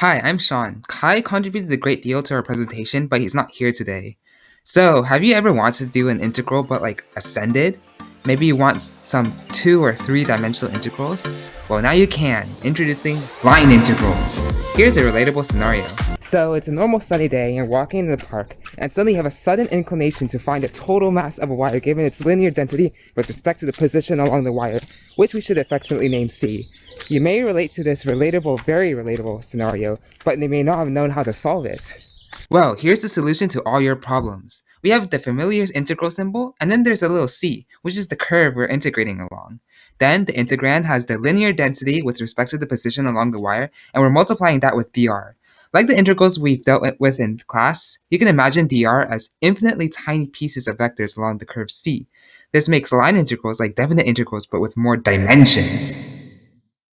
Hi, I'm Sean. Kai contributed a great deal to our presentation, but he's not here today. So, have you ever wanted to do an integral but like ascended? Maybe you want some two or three dimensional integrals? Well, now you can. Introducing line integrals. Here's a relatable scenario. So it's a normal sunny day and you're walking in the park and suddenly you have a sudden inclination to find the total mass of a wire given its linear density with respect to the position along the wire, which we should affectionately name C. You may relate to this relatable, very relatable scenario, but they may not have known how to solve it. Well, here's the solution to all your problems. We have the familiar integral symbol, and then there's a little c, which is the curve we're integrating along. Then the integrand has the linear density with respect to the position along the wire, and we're multiplying that with dr. Like the integrals we've dealt with in class, you can imagine dr as infinitely tiny pieces of vectors along the curve c. This makes line integrals like definite integrals but with more dimensions.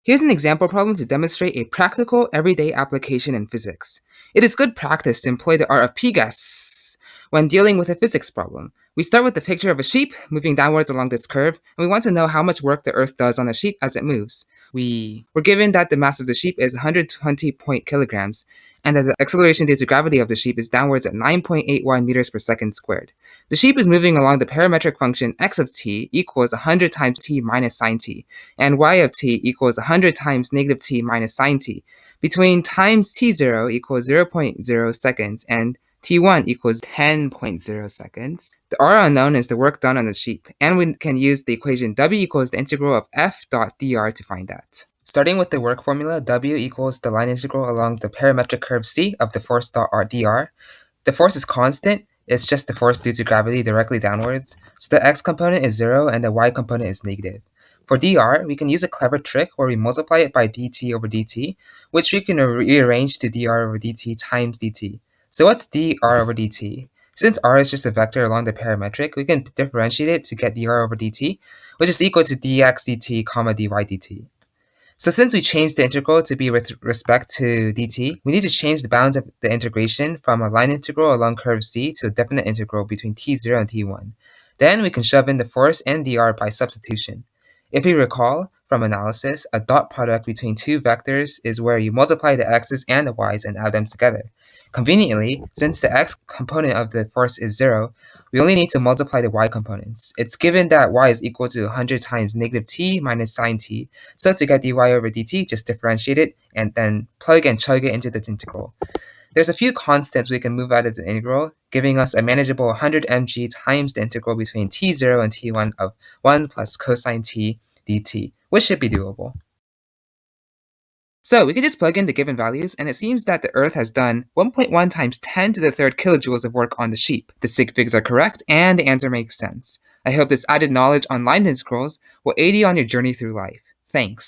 Here's an example problem to demonstrate a practical, everyday application in physics. It is good practice to employ the art of PGAS when dealing with a physics problem. We start with the picture of a sheep moving downwards along this curve, and we want to know how much work the Earth does on a sheep as it moves. We were given that the mass of the sheep is 120 point kilograms, and that the acceleration due to gravity of the sheep is downwards at 9.81 meters per second squared. The sheep is moving along the parametric function x of t equals 100 times t minus sine t, and y of t equals 100 times negative t minus sine t, between times t0 equals 0.0 seconds and T1 equals 10.0 seconds. The R unknown is the work done on the sheep, and we can use the equation W equals the integral of f dot dr to find that. Starting with the work formula, W equals the line integral along the parametric curve C of the force dot r dr. The force is constant, it's just the force due to gravity directly downwards, so the x component is 0 and the y component is negative. For dr, we can use a clever trick where we multiply it by dt over dt, which we can rearrange to dr over dt times dt. So what's dr over dt? Since r is just a vector along the parametric, we can differentiate it to get dr over dt, which is equal to dx dt comma dy dt. So since we changed the integral to be with respect to dt, we need to change the bounds of the integration from a line integral along curve c to a definite integral between t0 and t1. Then we can shove in the force and dr by substitution. If you recall from analysis, a dot product between two vectors is where you multiply the x's and the y's and add them together. Conveniently, since the x component of the force is 0, we only need to multiply the y components. It's given that y is equal to 100 times negative t minus sine t, so to get dy over dt, just differentiate it and then plug and chug it into the integral. There's a few constants we can move out of the integral, giving us a manageable 100 mg times the integral between t0 and t1 of 1 plus cosine t dt, which should be doable. So we can just plug in the given values, and it seems that the Earth has done 1.1 times 10 to the third kilojoules of work on the sheep. The sig figs are correct, and the answer makes sense. I hope this added knowledge on line scrolls will aid you on your journey through life. Thanks.